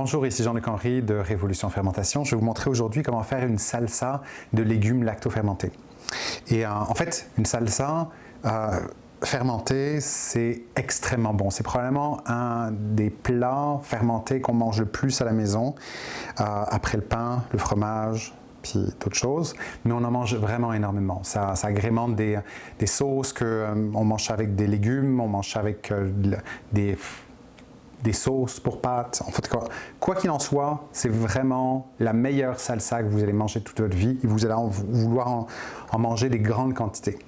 Bonjour, ici Jean-Luc Henry de Révolution Fermentation. Je vais vous montrer aujourd'hui comment faire une salsa de légumes lacto-fermentés. Et euh, en fait, une salsa euh, fermentée, c'est extrêmement bon. C'est probablement un des plats fermentés qu'on mange le plus à la maison, euh, après le pain, le fromage, puis d'autres choses, mais on en mange vraiment énormément. Ça, agrémente des, sauces qu'on on mange avec des légumes, on mange avec des des sauces pour pâtes. En fait, quoi qu'il en soit, c'est vraiment la meilleure salsa que vous allez manger toute votre vie et vous allez vouloir en, manger des grandes quantités.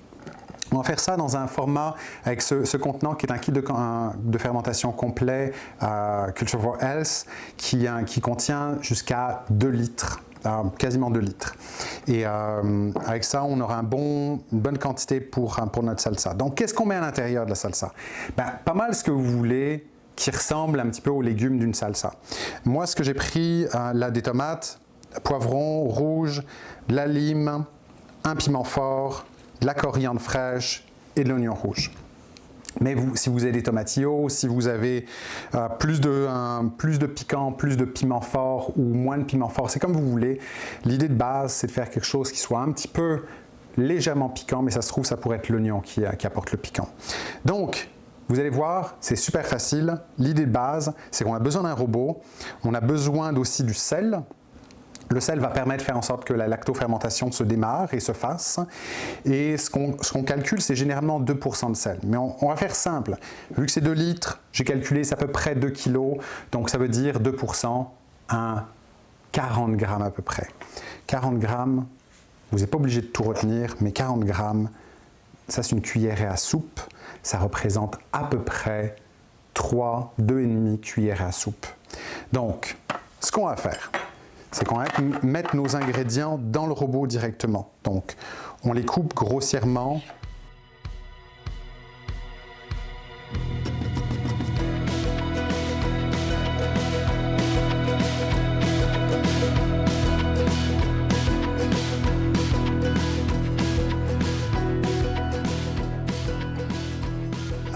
On va faire ça dans un format avec ce, contenant qui est un kit de, fermentation complet euh, Culture for Health qui, contient jusqu'à 2 litres. Euh, quasiment 2 litres. Et euh, avec ça, on aura une bonne quantité pour, pour notre salsa. Donc, qu'est-ce qu'on met à l'intérieur de la salsa? Ben, Pas mal ce que vous voulez, qui ressemble un petit peu aux légumes d'une salsa. Moi, ce que j'ai pris, euh, là, des tomates, poivrons rouge, de la lime, un piment fort, la coriandre fraîche et de l'oignon rouge. Mais vous, si vous avez des tomatillos, si vous avez euh, plus, de, plus de piquant, plus de piment fort ou moins de piment fort, c'est comme vous voulez. L'idée de base, c'est de faire quelque chose qui soit un petit peu légèrement piquant, mais ça se trouve, ça pourrait être l'oignon qui, qui apporte le piquant. Donc, vous allez voir, c'est super facile. L'idée de base, c'est qu'on a besoin d'un robot, on a besoin aussi du sel, le sel va permettre de faire en sorte que la lactofermentation se démarre et se fasse. Et ce qu'on calcule, c'est généralement 2% de sel. Mais on, va faire simple. Vu que c'est 2 litres, j'ai calculé, c'est à peu près 2 kg. Donc ça veut dire 2%, un 40 grammes à peu près. 40 grammes, vous n'êtes pas obligé de tout retenir, mais 40 grammes, ça c'est une cuillère à soupe ça représente à peu près 3, 2,5 cuillères à soupe. Donc, ce qu'on va faire, c'est qu'on va mettre nos ingrédients dans le robot directement. Donc, on les coupe grossièrement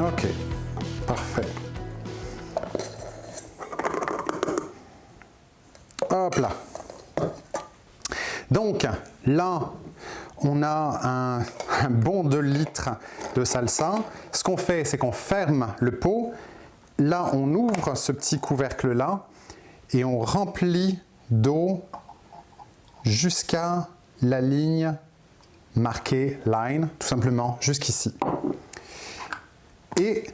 Ok, parfait. Hop là. Donc là, on a un, bon 2 litres de salsa. Ce qu'on fait, c'est qu'on ferme le pot. Là, on ouvre ce petit couvercle-là et on remplit d'eau jusqu'à la ligne marquée line, tout simplement jusqu'ici. Et,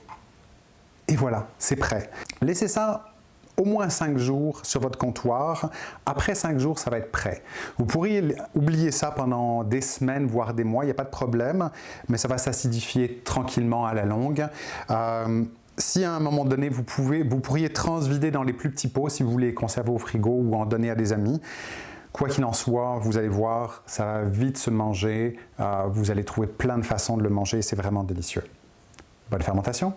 voilà, c'est prêt. Laissez ça au moins 5 jours sur votre comptoir. Après 5 jours, ça va être prêt. Vous pourriez oublier ça pendant des semaines, voire des mois, il n'y a pas de problème, mais ça va s'acidifier tranquillement à la longue. Euh, si à un moment donné, vous, pouvez, vous pourriez transvider dans les plus petits pots si vous voulez conserver au frigo ou en donner à des amis. Quoi qu'il en soit, vous allez voir, ça va vite se manger. Euh, vous allez trouver plein de façons de le manger c'est vraiment délicieux. Bonne fermentation